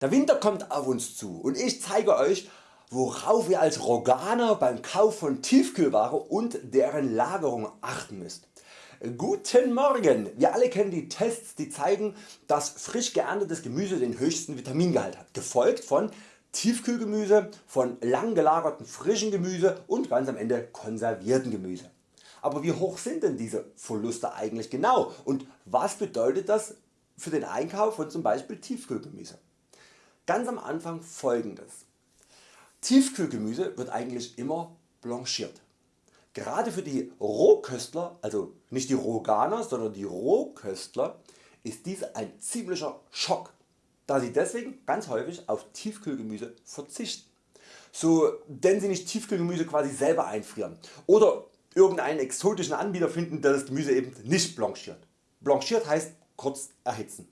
Der Winter kommt auf uns zu und ich zeige Euch worauf ihr als Roganer beim Kauf von Tiefkühlware und deren Lagerung achten müsst. Guten Morgen! Wir alle kennen die Tests die zeigen dass frisch geerntetes Gemüse den höchsten Vitamingehalt hat, gefolgt von Tiefkühlgemüse, von lang gelagerten frischen Gemüse und ganz am Ende konservierten Gemüse. Aber wie hoch sind denn diese Verluste eigentlich genau und was bedeutet das für den Einkauf von zum Beispiel Tiefkühlgemüse? Ganz am Anfang folgendes. Tiefkühlgemüse wird eigentlich immer blanchiert. Gerade für die Rohköstler, also nicht die Roganer, sondern die Rohköstler ist dies ein ziemlicher Schock, da sie deswegen ganz häufig auf Tiefkühlgemüse verzichten. So denn sie nicht Tiefkühlgemüse quasi selber einfrieren oder irgendeinen exotischen Anbieter finden der das Gemüse eben nicht blanchiert. Blanchiert heißt kurz erhitzen.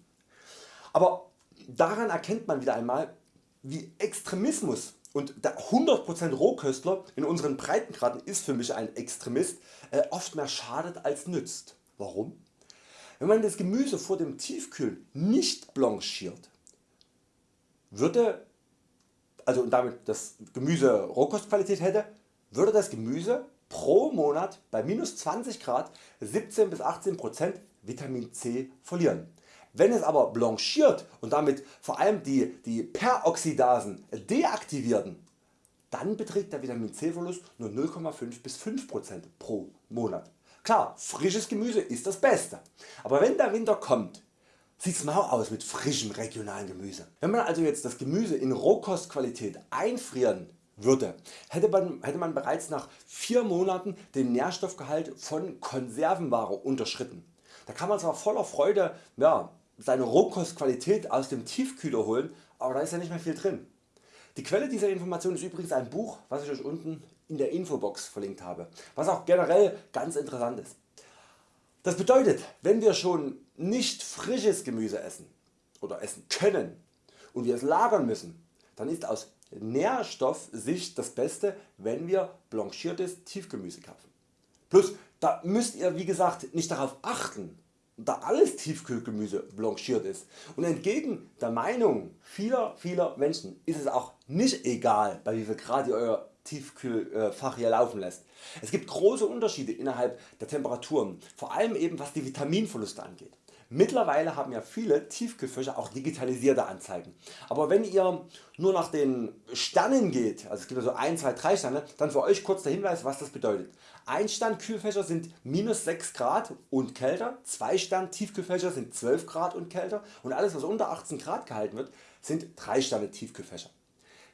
Aber Daran erkennt man wieder einmal wie Extremismus und der 100% Rohköstler in unseren Breitengraden ist für mich ein Extremist äh, oft mehr schadet als nützt. Warum? Wenn man das Gemüse vor dem Tiefkühlen nicht blanchiert, würde, also damit das Gemüse Rohkostqualität hätte, würde das Gemüse pro Monat bei minus 20 Grad 17 bis 18% Vitamin C verlieren. Wenn es aber blanchiert und damit vor allem die, die Peroxidasen deaktivierten, dann beträgt der Vitamin C Verlust nur 0,5 bis 5% pro Monat. Klar, frisches Gemüse ist das Beste, aber wenn der Winter kommt, sieht's mau aus mit frischem regionalen Gemüse. Wenn man also jetzt das Gemüse in Rohkostqualität einfrieren würde, hätte man, hätte man bereits nach 4 Monaten den Nährstoffgehalt von Konservenware unterschritten. Da kann man zwar voller Freude ja, seine Rohkostqualität aus dem Tiefkühler holen, aber da ist ja nicht mehr viel drin. Die Quelle dieser Information ist übrigens ein Buch was ich Euch unten in der Infobox verlinkt habe, was auch generell ganz interessant ist. Das bedeutet wenn wir schon nicht frisches Gemüse essen oder essen können und wir es lagern müssen, dann ist aus Nährstoffsicht das Beste wenn wir blanchiertes Tiefgemüse kaufen. Plus da müsst ihr wie gesagt nicht darauf achten da alles Tiefkühlgemüse blanchiert ist und entgegen der Meinung vieler vieler Menschen ist es auch nicht egal bei wie viel Grad ihr Euer Tiefkühlfach hier laufen lässt. Es gibt große Unterschiede innerhalb der Temperaturen, vor allem eben was die Vitaminverluste angeht. Mittlerweile haben ja viele Tiefkühlfächer auch digitalisierte Anzeigen. Aber wenn ihr nur nach den Sternen geht, also es gibt so 1, 2, 3 Sterne, dann für Euch kurz der Hinweis was das bedeutet. 1 Stern Kühlfächer sind minus 6 Grad und kälter, 2 Stern Tiefkühlfächer sind 12 Grad und kälter und alles was unter 18 Grad gehalten wird sind 3 Sterne Tiefkühlfächer.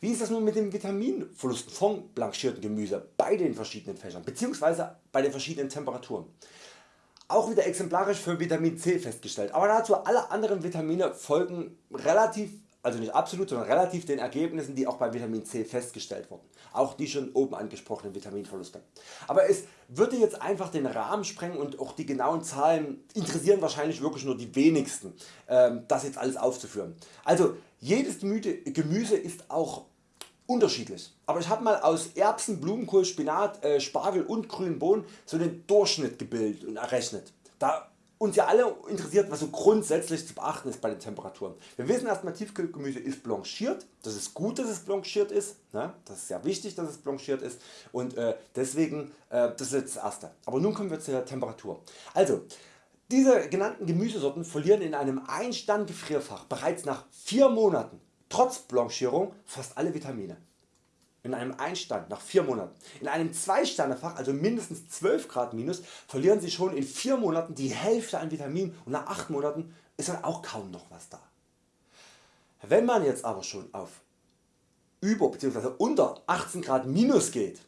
Wie ist das nun mit dem Vitaminverlust von blanchiertem Gemüse bei den verschiedenen Fächern bzw. bei den verschiedenen Temperaturen? Auch wieder exemplarisch für Vitamin C festgestellt, aber dazu alle anderen Vitamine folgen relativ also nicht absolut, sondern relativ den Ergebnissen die auch bei Vitamin C festgestellt wurden. Auch die schon oben angesprochenen Vitaminverluste. Aber es würde jetzt einfach den Rahmen sprengen und auch die genauen Zahlen interessieren wahrscheinlich wirklich nur die wenigsten ähm, das jetzt alles aufzuführen. Also jedes Gemüse ist auch unterschiedlich. Aber ich habe mal aus Erbsen, Blumenkohl, Spinat, äh, Spargel und grünen Bohnen so den Durchschnitt gebildet und errechnet. Da uns ja alle interessiert was so grundsätzlich zu beachten ist bei den Temperaturen. Wir wissen erstmal Tiefkühlgemüse ist blanchiert, das ist gut dass es blanchiert ist, ne? das ist sehr wichtig dass es blanchiert ist und äh, deswegen äh, das ist das erste. Aber nun kommen wir zur Temperatur. Also diese genannten Gemüsesorten verlieren in einem Einstand Gefrierfach bereits nach 4 Monaten trotz Blanchierung fast alle Vitamine. In einem Einstand nach 4 Monaten. In einem 2 Sterne Fach also mindestens 12 Grad minus verlieren Sie schon in 4 Monaten die Hälfte an Vitaminen und nach 8 Monaten ist dann auch kaum noch was da. Wenn man jetzt aber schon auf über bzw. unter 18 Grad minus geht,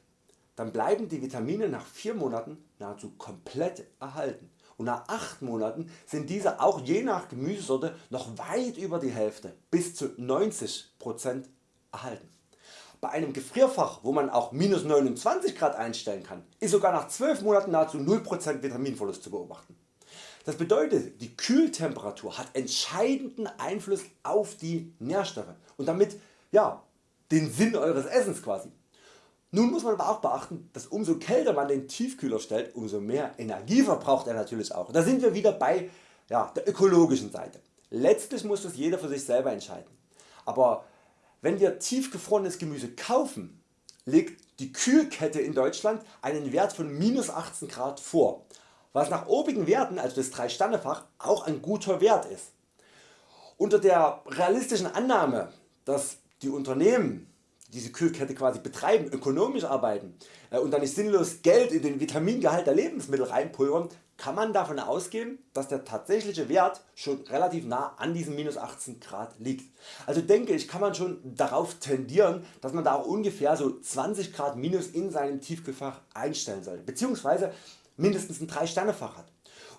dann bleiben die Vitamine nach 4 Monaten nahezu komplett erhalten und nach 8 Monaten sind diese auch je nach Gemüsesorte noch weit über die Hälfte bis zu 90% erhalten. Bei einem Gefrierfach wo man auch minus 29 Grad einstellen kann ist sogar nach 12 Monaten nahezu 0% Vitaminverlust zu beobachten. Das bedeutet die Kühltemperatur hat entscheidenden Einfluss auf die Nährstoffe und damit ja, den Sinn Eures Essens quasi. Nun muss man aber auch beachten, dass umso kälter man den Tiefkühler stellt, umso mehr Energie verbraucht er natürlich auch. Da sind wir wieder bei ja, der ökologischen Seite. Letztlich muss das jeder für sich selber entscheiden. Aber wenn wir tiefgefrorenes Gemüse kaufen, legt die Kühlkette in Deutschland einen Wert von minus 18 Grad vor, was nach obigen Werten, also das 3 Sternefach, auch ein guter Wert ist. Unter der realistischen Annahme, dass die Unternehmen diese Kühlkette quasi betreiben, ökonomisch arbeiten äh, und dann nicht sinnlos Geld in den Vitamingehalt der Lebensmittel reinpulvern, kann man davon ausgehen, dass der tatsächliche Wert schon relativ nah an diesen minus 18 Grad liegt. Also denke ich kann man schon darauf tendieren, dass man da auch ungefähr so 20 Grad minus in seinem Tiefkühlfach einstellen sollte, beziehungsweise mindestens ein 3 Sterne Fach hat.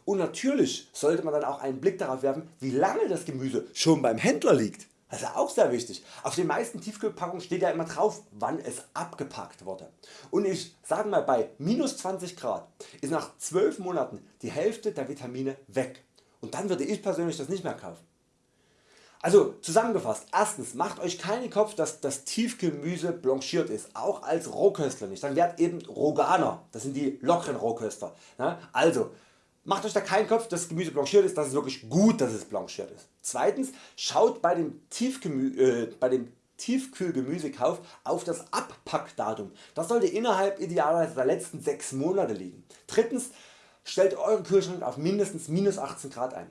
Und natürlich sollte man dann auch einen Blick darauf werfen wie lange das Gemüse schon beim Händler liegt. Das ist auch sehr wichtig. Auf den meisten Tiefkühlpackungen steht ja immer drauf wann es abgepackt wurde. Und ich sage mal bei minus 20 Grad ist nach 12 Monaten die Hälfte der Vitamine weg. Und dann würde ich persönlich das nicht mehr kaufen. Also zusammengefasst, erstens macht Euch keinen Kopf dass das Tiefgemüse blanchiert ist, auch als Rohköstler nicht, dann werdet eben Roganer, das sind die lockeren Rohköster. Also Macht Euch da keinen Kopf, dass das Gemüse blanchiert ist, das ist wirklich gut, dass es blanchiert ist. Zweitens, schaut bei dem, Tiefgemü äh, bei dem Tiefkühlgemüsekauf auf das Abpackdatum. Das sollte innerhalb idealerweise der letzten 6 Monate liegen. Drittens, stellt euren Kühlschrank auf mindestens minus 18 Grad ein.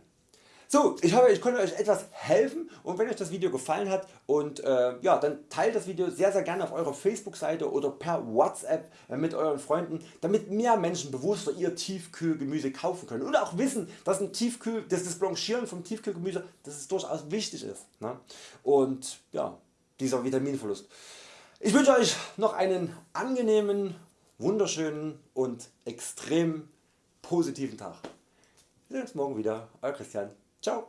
So, ich hoffe ich konnte Euch etwas helfen und wenn Euch das Video gefallen hat und äh, ja, dann teilt das Video sehr sehr gerne auf eurer Facebook Seite oder per Whatsapp äh, mit Euren Freunden damit mehr Menschen bewusster ihr Tiefkühlgemüse kaufen können oder auch wissen dass, ein Tiefkühl, dass das Blanchieren vom Tiefkühlgemüse dass es durchaus wichtig ist ne? und ja, dieser Vitaminverlust. Ich wünsche Euch noch einen angenehmen, wunderschönen und extrem positiven Tag. Wir sehen uns morgen wieder. Euer Christian. Tchau!